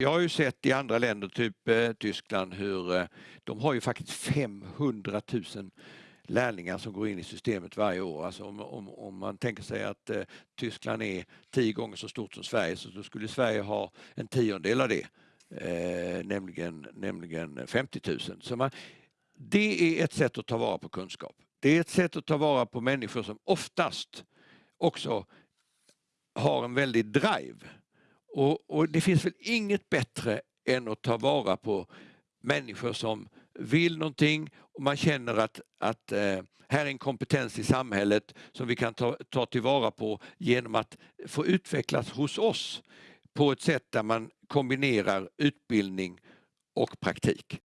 Jag har ju sett i andra länder, typ eh, Tyskland, hur eh, de har ju faktiskt 500 000 lärlingar som går in i systemet varje år. Alltså om, om, om man tänker sig att eh, Tyskland är tio gånger så stort som Sverige så då skulle Sverige ha en tiondel av det, eh, nämligen, nämligen 50 000. Så man, det är ett sätt att ta vara på kunskap. Det är ett sätt att ta vara på människor som oftast också har en väldig drive. Och, och det finns väl inget bättre än att ta vara på människor som vill någonting och man känner att, att eh, här är en kompetens i samhället som vi kan ta, ta tillvara på genom att få utvecklas hos oss på ett sätt där man kombinerar utbildning och praktik.